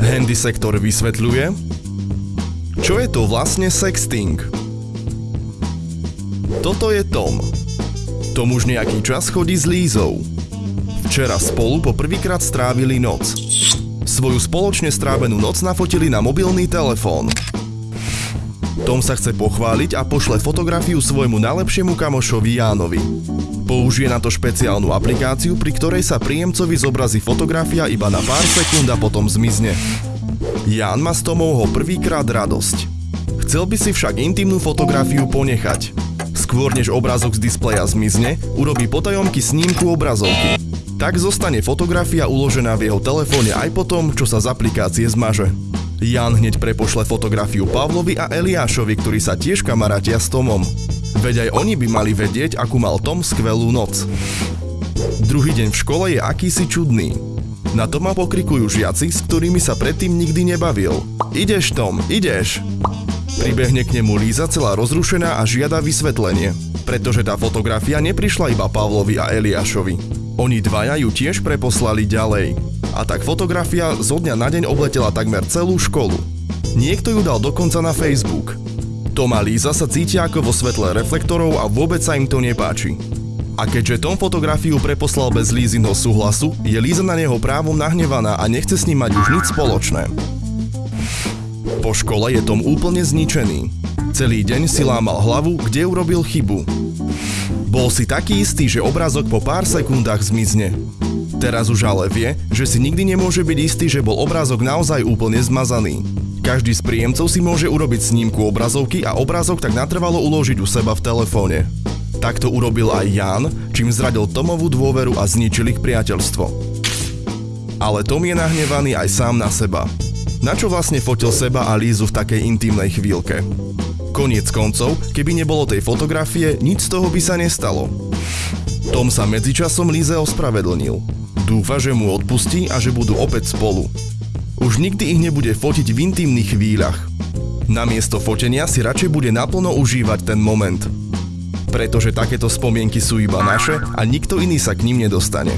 Handy sektor vysvetľuje, čo je to vlastne sexting. Toto je Tom. Tom už nejaký čas chodí s Lízou. Včera spolu po prvýkrát strávili noc. Svoju spoločne strávenú noc nafotili na mobilný telefón. Tom sa chce pochváliť a pošle fotografiu svojmu najlepšiemu kamošovi Jánovi. Použije na to špeciálnu aplikáciu, pri ktorej sa príjemcovi zobrazí fotografia iba na pár sekúnd a potom zmizne. Ján má z Tomovho prvýkrát radosť. Chcel by si však intimnú fotografiu ponechať. Skôr než obrázok z displeja zmizne, urobí potajomky snímku obrazovky. Tak zostane fotografia uložená v jeho telefóne aj potom, čo sa z aplikácie zmaže. Jan hneď prepošle fotografiu Pavlovi a Eliášovi, ktorí sa tiež kamarátia s Tomom. Veď aj oni by mali vedieť, akú mal Tom skvelú noc. Druhý deň v škole je akýsi čudný. Na Toma pokrikujú žiaci, s ktorými sa predtým nikdy nebavil. Ideš Tom, ideš! Pribehne k nemu Líza celá rozrušená a žiada vysvetlenie, pretože tá fotografia neprišla iba Pavlovi a Eliášovi. Oni dvaja ju tiež preposlali ďalej. A tak fotografia zo dňa na deň obletela takmer celú školu. Niekto ju dal dokonca na Facebook. Tom a Líza sa cítia ako vo svetle reflektorov a vôbec sa im to nepáči. A keďže Tom fotografiu preposlal bez Lízinho súhlasu, je Líza na neho právom nahnevaná a nechce s ním mať už nič spoločné. Po škole je Tom úplne zničený. Celý deň si lámal hlavu, kde urobil chybu. Bol si taký istý, že obrázok po pár sekundách zmizne. Teraz už ale vie, že si nikdy nemôže byť istý, že bol obrázok naozaj úplne zmazaný. Každý z príjemcov si môže urobiť snímku obrazovky a obrázok tak natrvalo uložiť u seba v telefóne. Tak to urobil aj Jan, čím zradil Tomovú dôveru a zničil ich priateľstvo. Ale Tom je nahnevaný aj sám na seba. Na čo vlastne fotil seba a Lízu v takej intimnej chvíľke? Koniec koncov, keby nebolo tej fotografie, nič z toho by sa nestalo. Tom sa medzičasom Líze ospravedlnil. Dúfa, že mu odpustí a že budú opäť spolu. Už nikdy ich nebude fotiť v intimných chvíľach. Namiesto fotenia si radšej bude naplno užívať ten moment. Pretože takéto spomienky sú iba naše a nikto iný sa k ním nedostane.